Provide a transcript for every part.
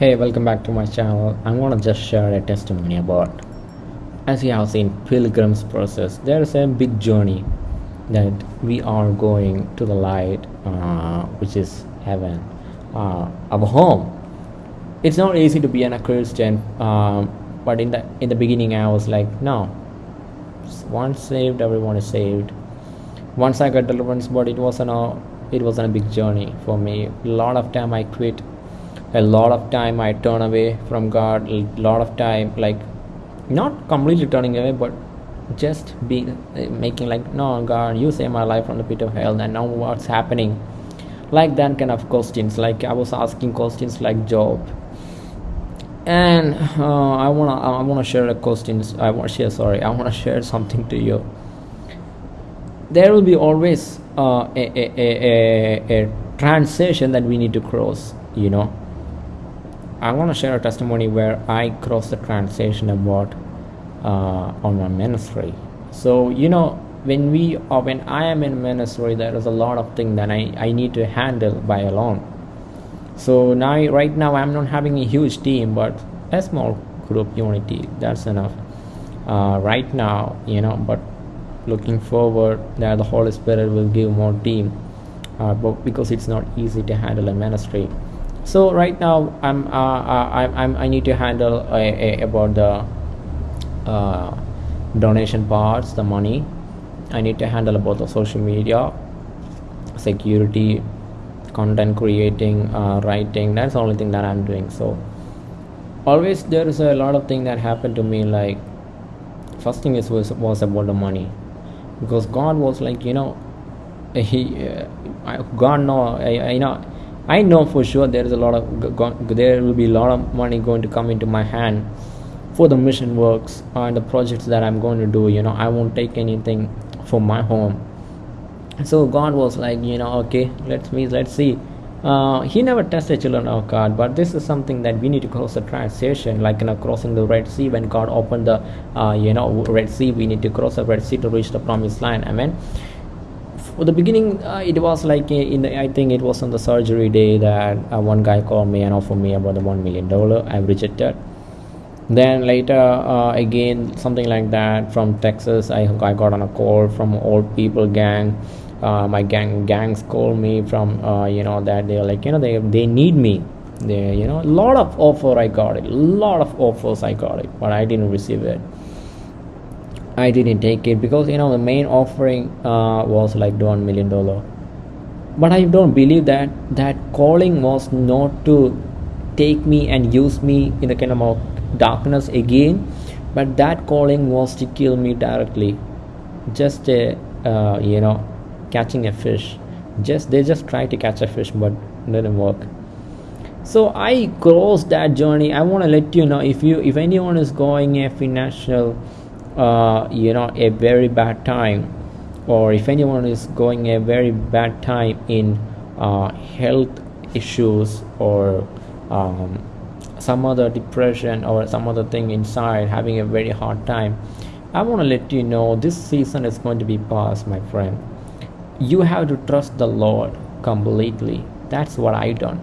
Hey, welcome back to my channel. I'm gonna just share a testimony about, as you have seen, pilgrim's process. There is a big journey that we are going to the light, uh, which is heaven, uh, our home. It's not easy to be an, a Christian, um, but in the in the beginning, I was like, no. Once saved, everyone is saved. Once I got deliverance, but it wasn't a it wasn't a big journey for me. A lot of time I quit a lot of time i turn away from god a lot of time like not completely turning away but just being making like no god you saved my life from the pit of hell and now what's happening? Like that kind of questions like i was asking questions like job. And uh, i want to i want to share a questions i want to share sorry i want to share something to you. There will be always uh, a, a, a, a transition that we need to cross you know I want to share a testimony where I crossed the transition about uh, on my ministry. So you know when we or when I am in ministry, there is a lot of things that I, I need to handle by alone. So now right now I'm not having a huge team, but a small group unity that's enough. Uh, right now, you know, but looking forward that the Holy Spirit will give more team, uh, but because it's not easy to handle a ministry so right now i'm uh, uh, I'm, I'm i need to handle a, a, about the uh, donation parts the money. I need to handle about the social media security content creating uh, writing. That's the only thing that i'm doing. So always there is a lot of thing that happened to me like first thing is was, was about the money. Because god was like you know he uh, god know I, you know I know for sure there is a lot of there will be a lot of money going to come into my hand for the mission works and the projects that I'm going to do. You know, I won't take anything for my home. So God was like, you know, okay, let's me let's see. Uh, he never tested children of God, but this is something that we need to cross the transition, like you know, crossing the Red Sea. When God opened the, uh, you know, Red Sea, we need to cross the Red Sea to reach the Promised Land. Amen for the beginning uh, it was like in the, i think it was on the surgery day that uh, one guy called me and offered me about the one million dollar. I rejected. Then later uh, again something like that from texas I, I got on a call from old people gang. Uh, my gang gangs called me from uh, you know that they're like you know they they need me. They you know a lot of offer i got it a lot of offers i got it but i didn't receive it I didn't take it because you know the main offering uh, was like one million dollar. But I don't believe that that calling was not to take me and use me in the kind of darkness again, but that calling was to kill me directly. Just a, uh, you know, catching a fish. Just they just tried to catch a fish, but didn't work. So I crossed that journey. I want to let you know if you if anyone is going a financial uh, you know a very bad time or if anyone is going a very bad time in uh, health issues or um, some other depression or some other thing inside having a very hard time i want to let you know this season is going to be past my friend. You have to trust the lord completely. That's what i done.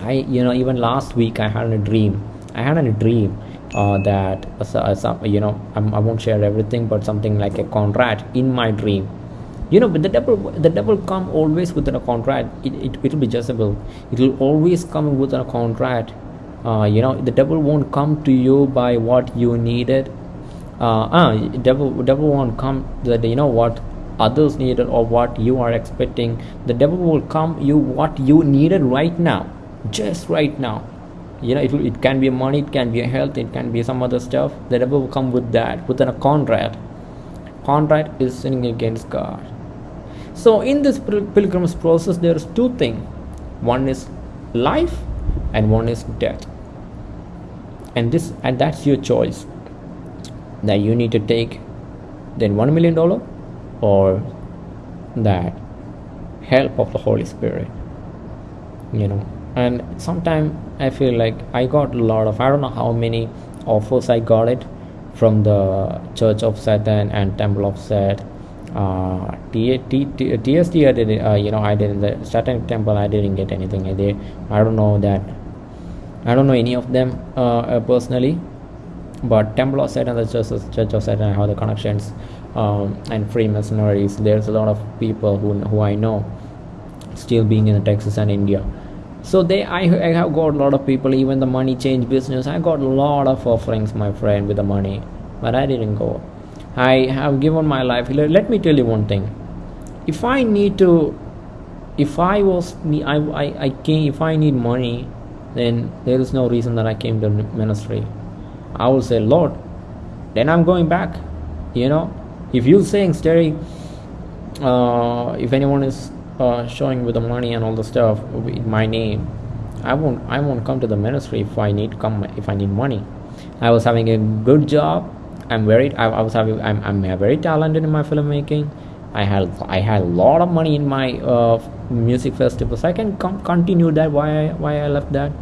I you know even last week i had a dream. I had a dream uh, that uh, some, you know I'm, i will not share everything but something like a contract in my dream. You know but the devil the devil come always with a contract it, it, will be Jezebel it will always come with a contract uh, you know the devil won't come to you by what you needed. Uh, uh devil devil won't come that you know what others needed or what you are expecting. The devil will come you what you needed right now just right now you know it, it can be money it can be health it can be some other stuff. Devil will come with that within a contract. Contract is sinning against god. So in this pilgrim's process there is two things one is life and one is death. And this and that's your choice. That you need to take then one million dollar or that help of the holy spirit you know and sometimes i feel like i got a lot of i don't know how many offers i got it from the church of satan and temple of set uh, TST, I didn't, uh, you know, I didn't, the Satan temple, I didn't get anything. I, did, I don't know that I don't know any of them uh, uh, personally, but Temple of Satan, the Church of, Church of Satan, I have the connections um, and Freemasonries. There's a lot of people who who I know still being in Texas and India. So they, I, I have got a lot of people. Even the money change business, I got a lot of offerings, my friend, with the money, but I didn't go. I have given my life. Let me tell you one thing. If I need to, if I was, I, I, I came, if I need money, then there is no reason that I came to ministry. I will say, Lord, then I'm going back. You know, if you're saying steady, uh, if anyone is uh, showing with the money and all the stuff with my name, I won't I won't come to the ministry if I need come if I need money. I was having a good job. I'm very I, I was having I'm, I'm very talented in my filmmaking. I had I had a lot of money in my uh, music festivals. I can com- continue that why I, why I left that.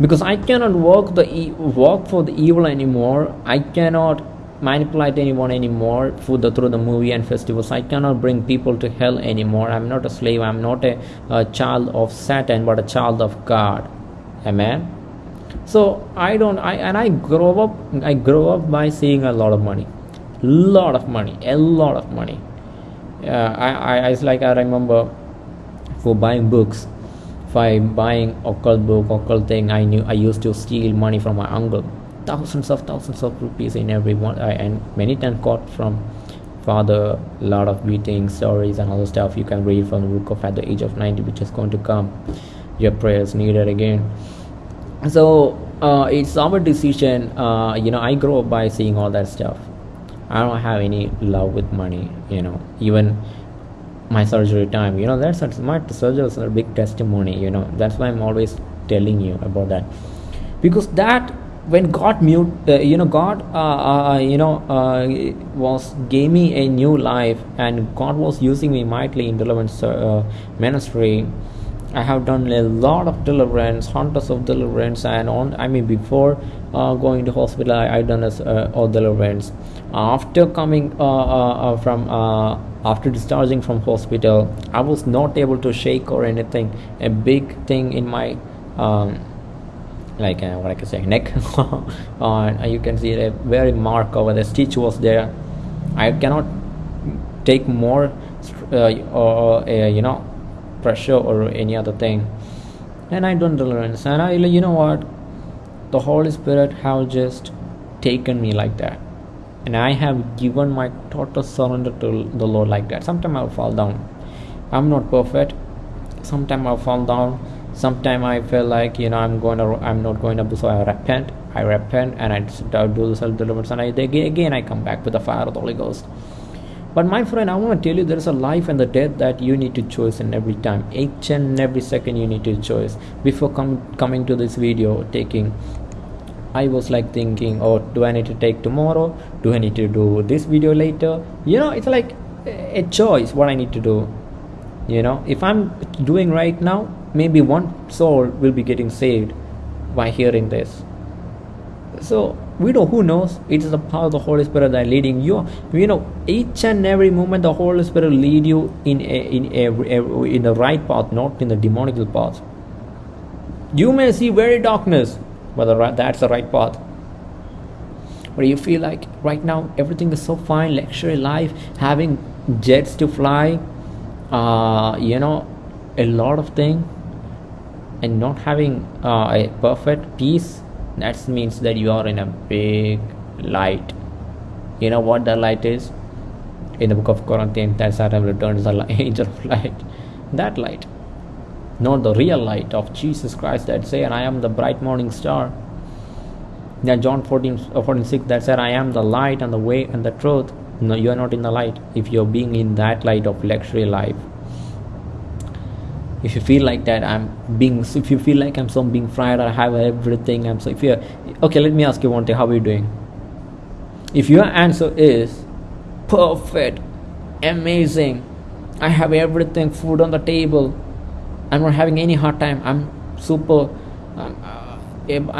Because I cannot work the e- work for the evil anymore. I cannot manipulate anyone anymore through the through the movie and festivals. I cannot bring people to hell anymore. I'm not a slave. I'm not a, a child of Satan but a child of God. Amen? So i don't i and i grow up i grow up by seeing a lot of money. Lot of money. A lot of money. Uh, I, I it's like i remember for buying books by buying occult book occult thing i knew i used to steal money from my uncle thousands of thousands of rupees in every one uh, and many times caught from father a lot of beating stories and other stuff you can read from the book of at the age of 90 which is going to come. Your prayers needed again. So uh, it's our decision uh, you know i grow up by seeing all that stuff. I don't have any love with money you know. Even my surgery time you know that's my surgery is a big testimony you know. That's why i'm always telling you about that. Because that when god mute uh, you know god uh, uh, uh you know uh, was gave me a new life and god was using me mightily in deliverance uh, ministry I have done a lot of deliverance, hundreds of deliverance, and on. I mean, before going to hospital, I, I done a all deliverance. After coming from after discharging from hospital, I was not able to shake or anything. A big thing in my um, like uh, what I can say neck. Uh, you can see a very mark over the stitch was there. I cannot take more, or you know pressure or any other thing. And i don't tolerance and i you know what? The holy spirit have just taken me like that. And i have given my total surrender to the lord like that. Sometimes i'll fall down. I'm not perfect. Sometimes i'll fall down sometimes i feel like you know i'm going to i'm not going to so i repent i repent and i do the self deliverance and I, again i come back with the fire of the holy ghost but my friend, I want to tell you there is a life and the death that you need to choose in every time. Each and every second you need to choose. Before com- coming to this video, taking I was like thinking, oh, do I need to take tomorrow? Do I need to do this video later? You know, it's like a choice what I need to do. You know, if I'm doing right now, maybe one soul will be getting saved by hearing this. So we know who knows? It is the power of the holy spirit that leading you. You know each and every moment the holy spirit lead you in a, in every, in the right path not in the demonical path. You may see very darkness but that's the right path. But you feel like right now everything is so fine luxury life having jets to fly uh, you know a lot of things and not having uh, a perfect peace that means that you are in a big light. You know what the light is? In the book of corinthians that satan returns the angel of light. That light. Not the real light of jesus christ that say and i am the bright morning star. Yeah john 14 uh, 46 that said i am the light and the way and the truth. No you are not in the light. If you're being in that light of luxury life if you feel like that i'm being if you feel like i'm so being fried i have everything i'm so if you okay let me ask you one thing how are you doing? If your answer is perfect amazing i have everything food on the table i'm not having any hard time i'm super um, uh,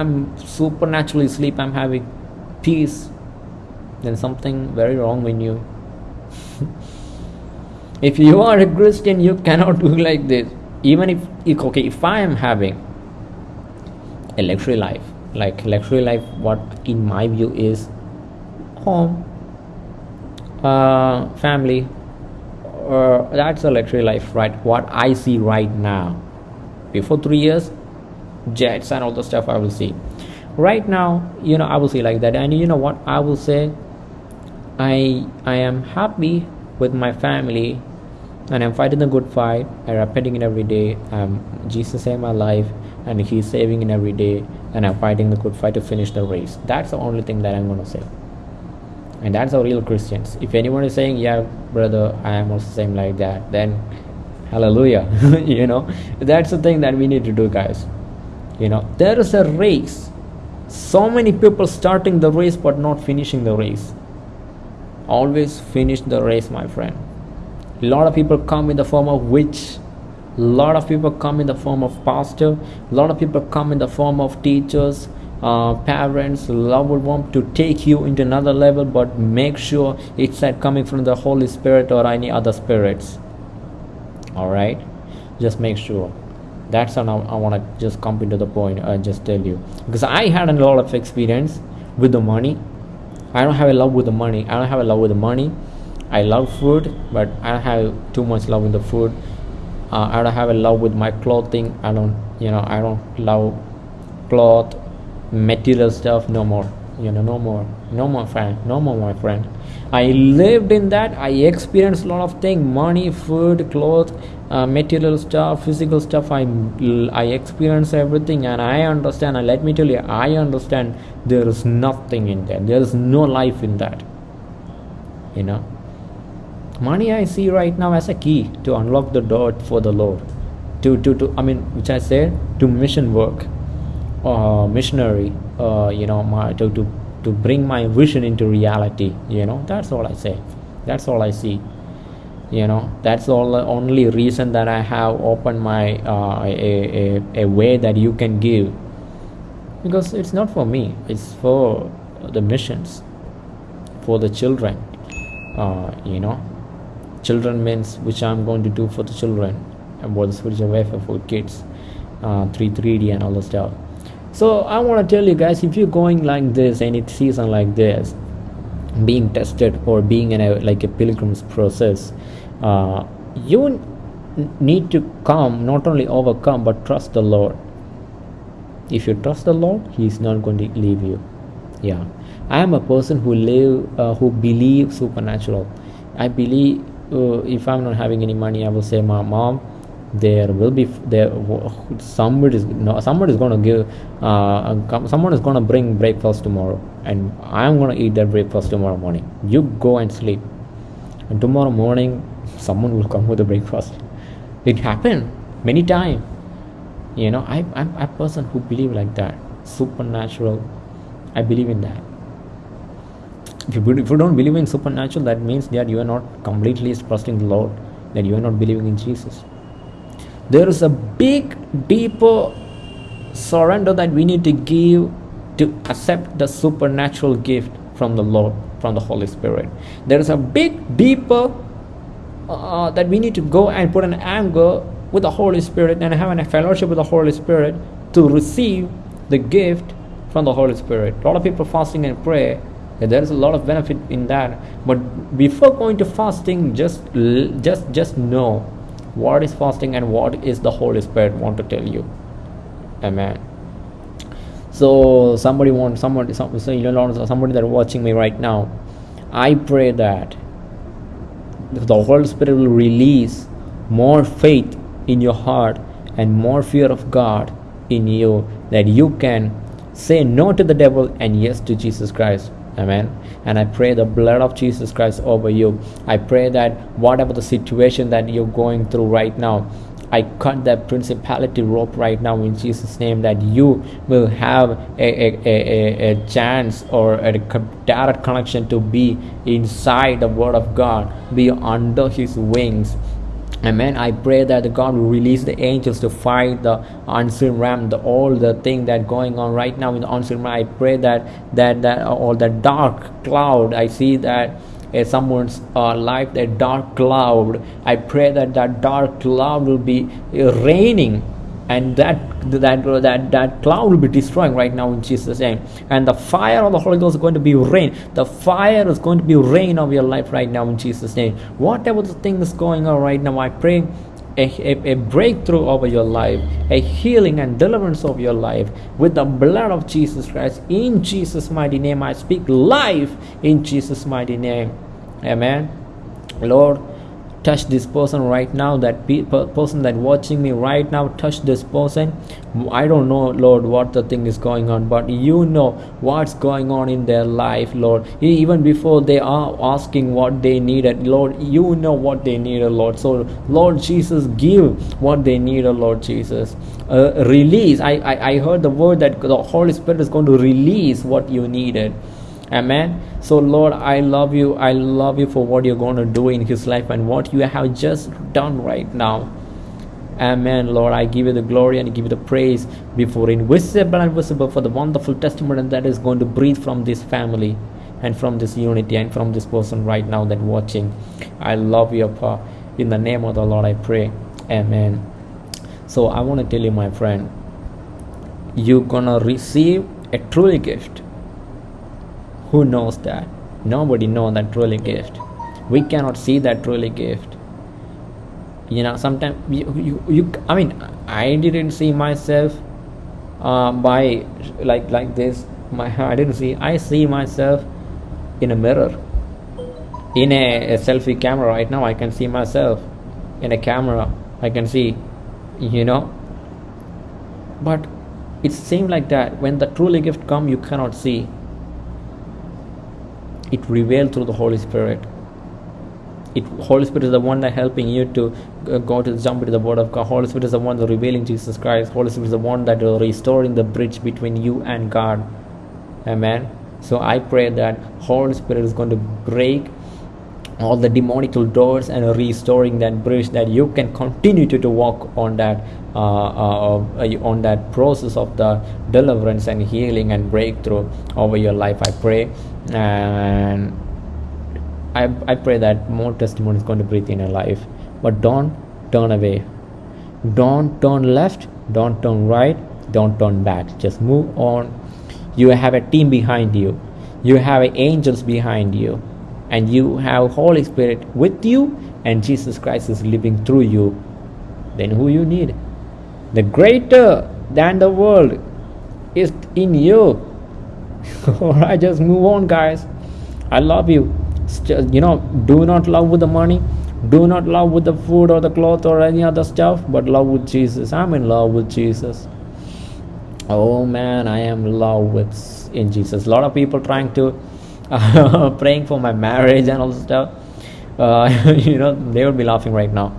i'm supernaturally sleep i'm having peace then something very wrong with you. If you are a christian you cannot do like this even if, okay if i am having a luxury life like luxury life what in my view is home uh, family uh, that's a luxury life right? What i see right now. Before three years jets and all the stuff i will see. Right now you know i will see like that. And you know what? I will say i i am happy with my family and i'm fighting the good fight. I'm repenting it every day. I'm jesus saved my life and he's saving it every day and i'm fighting the good fight to finish the race. That's the only thing that i'm going to say. And that's our real christians. If anyone is saying yeah brother i am also same like that then hallelujah you know? That's the thing that we need to do guys. You know there is a race. So many people starting the race but not finishing the race. Always finish the race my friend a lot of people come in the form of witch. A lot of people come in the form of pastor. A lot of people come in the form of teachers uh, parents love would want to take you into another level but make sure it's not coming from the holy spirit or any other spirits. All right just make sure. That's how I, I want to just come into the point and just tell you. Because I had a lot of experience with the money. I don't have a love with the money. I don't have a love with the money I love food but I have too much love with the food. Uh, I don't have a love with my clothing. I don't you know I don't love cloth material stuff no more you know no more no more friend no more my friend. I lived in that. I experienced a lot of things money food clothes uh, material stuff physical stuff. I i experienced everything and i understand. And let me tell you i understand there is nothing in there there is no life in that you know money i see right now as a key to unlock the door for the lord. To to, to i mean which i said to mission work uh, missionary uh, you know my, to, to to bring my vision into reality you know. That's all i say. That's all i see. You know that's all the only reason that i have opened my uh, a, a, a way that you can give. Because it's not for me. It's for the missions for the children uh, you know children means which i'm going to do for the children about the spiritual welfare for kids uh, 3 3d and all the stuff. So i want to tell you guys if you're going like this any season like this being tested or being in a like a pilgrim's process uh, you need to come not only overcome but trust the lord. If you trust the lord he is not going to leave you. Yeah. I am a person who live uh, who believe supernatural. I believe uh, if i'm not having any money i will say my mom there will be there somebody is no somebody is going to give uh, someone is to bring breakfast tomorrow and i am going to eat that breakfast tomorrow morning. You go and sleep. And tomorrow morning someone will come with the breakfast. It happened many times. You know I, i'm a person who believe like that. Supernatural. I believe in that if you, if you don't believe in supernatural that means that you are not completely trusting the lord that you are not believing in jesus. There is a big deeper surrender that we need to give to accept the supernatural gift from the lord from the holy spirit. There is a big deeper uh, that we need to go and put an anger with the holy spirit and have a fellowship with the holy spirit to receive the gift from the holy spirit. A lot of people fasting and pray there is a lot of benefit in that. But before going to fasting just just just know what is fasting and what is the holy spirit want to tell you. Amen. So somebody want somebody some, so you know somebody that watching me right now i pray that the holy spirit will release more faith in your heart and more fear of god in you that you can say no to the devil and yes to jesus christ amen. And i pray the blood of jesus christ over you. I pray that whatever the situation that you're going through right now I cut that principality rope right now in Jesus' name that you will have a, a, a, a, chance or a direct connection to be inside the Word of God, be under His wings Amen. I pray that God will release the angels to fight the unseen realm, the all the thing that going on right now in the unseen realm. I pray that that that all the dark cloud. I see that uh, someone's uh, life, that dark cloud. I pray that that dark cloud will be uh, raining and that that that that cloud will be destroying right now in Jesus' name. And the fire of the Holy Ghost is going to be rain. The fire is going to be rain of your life right now in Jesus' name. Whatever the thing is going on right now, I pray a, a, a, breakthrough over your life, a healing and deliverance of your life with the blood of Jesus Christ. In Jesus' mighty name, I speak life in Jesus' mighty name. Amen. Lord, touch this person right now that pe- person that watching me right now touch this person i don't know lord what the thing is going on but you know what's going on in their life lord. Even before they are asking what they needed lord you know what they needed lord. So lord jesus give what they needed lord jesus. Uh, release. I, I i heard the word that the holy spirit is going to release what you needed amen. So lord i love you. I love you for what you're going to do in his life and what you have just done right now. Amen lord. I give you the glory and give you the praise before invisible and visible for the wonderful testimony that is going to breathe from this family and from this unity and from this person right now that watching. I love you pa in the name of the lord i pray. Amen. So i want to tell you my friend you're gonna receive a truly gift who knows that? Nobody knows that truly gift. We cannot see that truly gift. You know sometimes you, you, you i mean i didn't see myself uh, by like like this. My i didn't see i see myself in a mirror. In a, a selfie camera right now i can see myself. In a camera i can see you know. But it seems like that. When the truly gift come you cannot see it revealed through the holy spirit. It holy spirit is the one that helping you to uh, go to jump into the word of god. Holy spirit is the one that revealing jesus christ. Holy spirit is the one that is restoring the bridge between you and god. Amen. So i pray that holy spirit is going to break all the demonical doors and restoring that bridge that you can continue to, to walk on that uh, uh, uh, on that process of the deliverance and healing and breakthrough over your life i pray. And I, I pray that more testimony is going to breathe in your life. But don't turn away. Don't turn left don't turn right don't turn back. Just move on. You have a team behind you. You have angels behind you and you have holy spirit with you and jesus christ is living through you. Then who you need? The greater than the world is in you. All right just move on guys. I love you. Just, you know do not love with the money. Do not love with the food or the cloth or any other stuff but love with jesus. I'm in love with jesus. Oh man i am in love with in jesus. A lot of people trying to praying for my marriage and all this stuff. Uh, you know they would be laughing right now.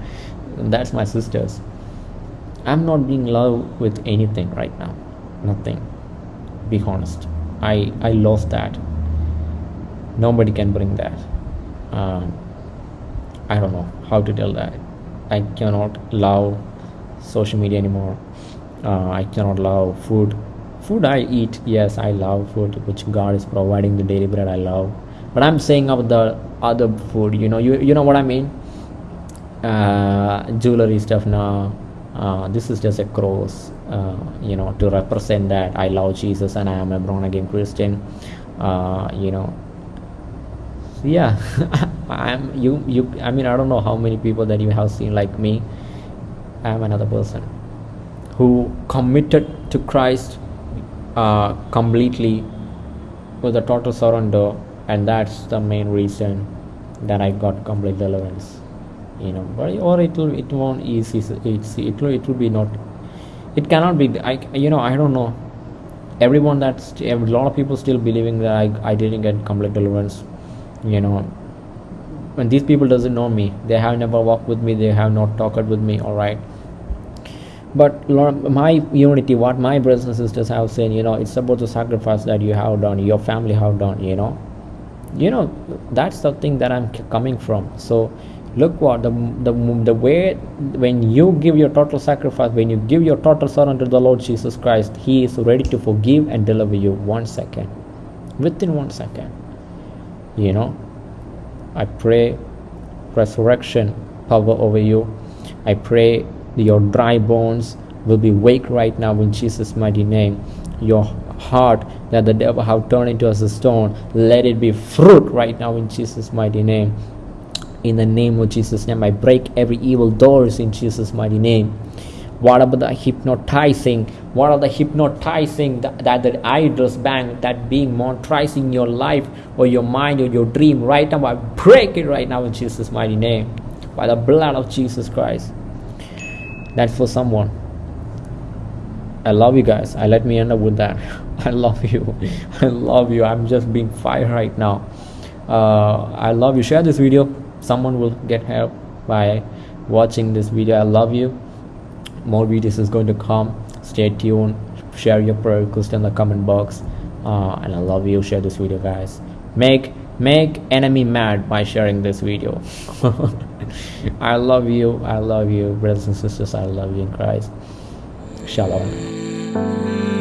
That's my sisters. I'm not being love with anything right now. Nothing. Be honest. I i lost that. Nobody can bring that. Um, i don't know how to tell that. I cannot love social media anymore. Uh, i cannot love food food i eat yes i love food which god is providing the daily bread i love. But i'm saying about the other food you know you, you know what i mean? Uh, jewelry stuff now uh, this is just a cross uh, you know to represent that i love jesus and i am a born again christian uh, you know. Yeah i'm you you i mean i don't know how many people that you have seen like me. I'm another person who committed to christ uh, completely with a total surrender and that's the main reason that i got complete deliverance you know. But or it will it won't easy it's it will it will be not it cannot be i you know i don't know. Everyone that's a lot of people still believing that i, I didn't get complete deliverance you know. When these people doesn't know me. They have never walked with me. They have not talked with me. All right but my unity what my brothers and sisters have said you know it's about the sacrifice that you have done your family have done you know. You know that's the thing that i'm coming from. So look what the, the the way when you give your total sacrifice when you give your total surrender to the lord jesus christ he is ready to forgive and deliver you one second. Within one second. You know i pray resurrection power over you. I pray your dry bones will be wake right now in jesus mighty name. Your heart that the devil have turned into as a stone let it be fruit right now in jesus mighty name. In the name of jesus name i break every evil doors in jesus mighty name. What about the hypnotizing? What are the hypnotizing that, that the idols bank that being monetizing your life or your mind or your dream? Right now i break it right now in jesus mighty name. By the blood of jesus christ that's for someone. I love you guys. I let me end up with that. I love you. I love you. I'm just being fired right now. Uh, i love you. Share this video. Someone will get help by watching this video. I love you. More videos is going to come. Stay tuned. Share your prayer request in the comment box. Uh, and i love you. Share this video guys. Make make enemy mad by sharing this video i love you i love you brothers and sisters i love you in christ. Shalom